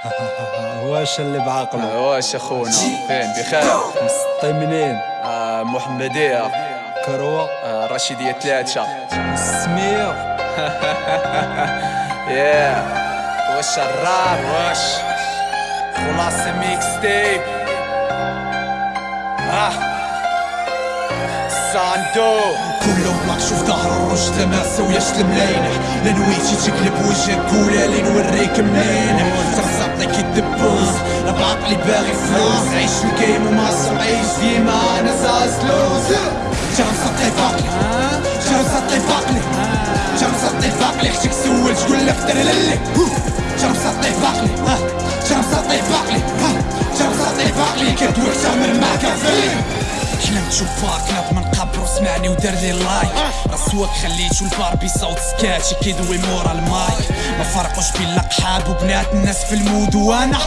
واش اللي بعقله واش أخونا؟ فين؟ بخير. مسطي منين؟ آه محمدية. كروة. آه رشيدية ثلاثة. السمية يا واش الراب؟ واش؟ خلاصة ميكس تيب ساندو كلهم بلاك شوف ظهر الرجل ما سوياش الملاينح لا نويتي تقلب وجهك ولا لي نوريك منين. ترزقني كي الدبوس بعقلي باغي فلوس. عيش الجيم وما عيش ديما أنا زاز لوز. جا مسطي باقلي جا مسطي باقلي جا مسطي باقلي أختك سول تقول لك ترللي جا مسطي باقلي جا مسطي باقلي جا مسطي باقلي كدوك تعمل معاك فيلم حلمت شوف باك وسمعني ودار لي لايك. راسواك خليت والباربي صوت سكاتي كيدوي مورا المايك. ما فرقوش بين الاقحاب وبنات الناس في المود وأنا.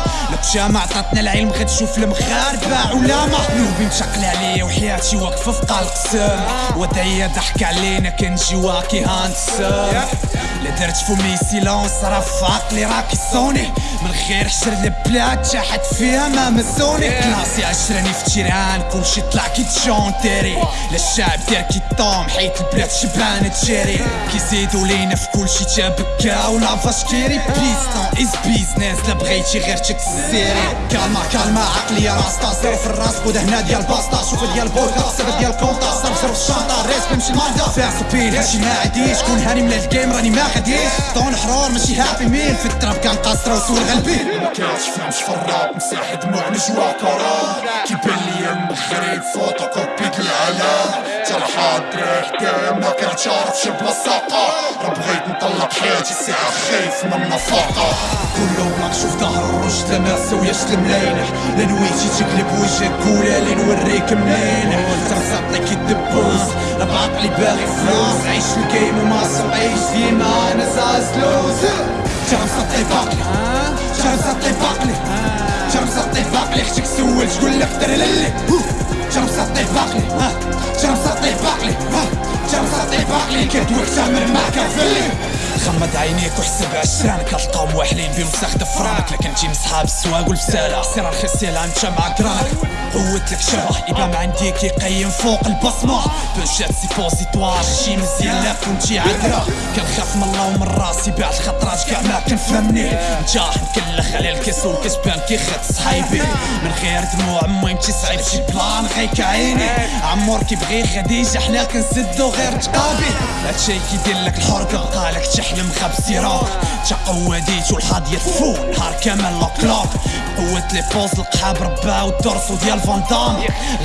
جامع عطاتنا العلم غتشوف المغاربة علامة. نوبي مشقل عليا وحياتي واقفة في قلق سام. ودايا ضحك علينا كنجي واكي هانسام لا درت فمي سيلونس راه في عقلي راكي صوني. من غير حشر البلاد شاحت فيها ما مسوني كلاسي عشراني في تيران كلشي طلع كي تشونتيري. لا الشعب دير كي طوم حيت البلاد شبانة تجري كيزيدو لينا في كلشي تابكا ولا فاشكيري بيستون از بيزنس لا بغيتي غير تكسيري كالما كالما عقلي راستا زيرو في الراس. بود هنا ديال باستا شوف ديال بوكا صيفط ديال كونتا صرف الشانطا ريس بنمشي الماندا فيها سبين هادشي ما عاديش. كون هاني من الجيم راني ما غاديش. طون حرور ماشي هابي ميل في التراب كان قاصرة وسول غلبي ما كانش فهمش في الراب مساحة دموع نجوا كرام كيبان لي المغرب فوتوكوبي العالم جرحات دريح ما كانت عارف شي بلاصاقة راه بغيت نطلق حياتي ساعة خايف من النفاقة. كله بلاك شوف ظهر الرجل ما سوياش الملاينح لا نويتي تقلب وجهك ولا لي نوريك منين. ترزقني كي الدبوس لا بعقلي باغي فلوس. عيش الجيم وما عيش ديما أنا زاز لوز. جام سطي باقلي جام سطي باقلي جام سطي باقلي أختك سول تقول لك ترللي جام سطي باقلي جام سطي باقلي جام سطي باقلي كدوك تعمل معاك فيلي غمض عينيك وحسب عشرانك القاو موحلين بوسخ دفرانك. لكن تجي من صحاب السواق والبسالة سير رخيص يلا انت مع قرانك. قوت لك شبه يبقى عندي كيقيم فوق البصمة. بوجات سيبوزيتوار شي مزيان لا كنتي عذرة. كنخاف من الله ومن راسي بعد خطرات كاع ما كنفهمني نجاح نكلخ على الكاس والكسبان كيخد صحايبي من غير دموع المهم تصعيب شي بلان غيك عيني. عمور كيبغي خديجة حنا كنسدو غير تقابي. هادشي كيدير لك الحرقة بقالك تحلم خاب سيراك تا ديت والحاضية تفو نهار كامل لوك لوك قوة لي بوز القحاب ربا والدرسو ديال فاندام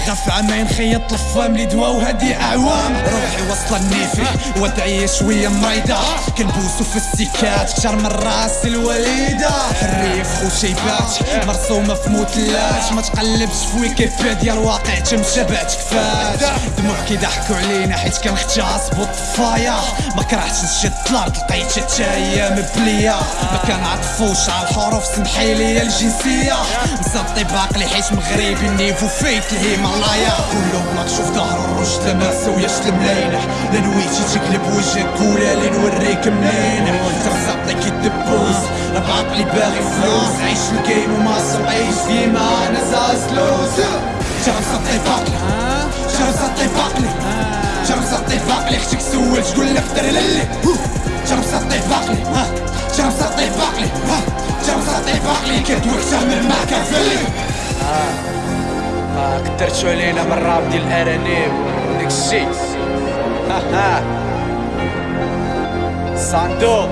غف عامين خيط لفام لي دوا وهادي أعوام. روحي وصل النيفي ودعية شوية مريضة كنبوسو في السيكات كتر من رأس الوليدة الريف وشيبات مرسومة في مثلات ما تقلبش في ويكيبيديا الواقع تمشبات كفاش. دموع كيضحكو علينا حيت كنختاس بطفايا ما كرهتش نشد الأرض لقيت تاهي مبلية ما كنعطفوش على الحروف سمحي لي الجنسية مصطي باقلي حيت مغربي النيفو فيت الهيمالايا كله بلاك شوف ظهر الرجل ما سوياش الملاينح لا نويتي تقلب وجهك ولا لي نوريك منين. ترزقني كي الدبوس بعقلي باغي فلوس. عيش الجيم وما عيش ديما أنا زاز لوز. جا مسطي باقلي جا مسطي باقلي جا مسطي باقلي أختك سول تقول لك ترللي جا مسطي باقلي جا مسطي باقلي جا مسطي باقلي كدوك تعمل معاك فيلي آه كترتو علينا من الراب ديال الارانيب وداك الشي ها ها. ساندو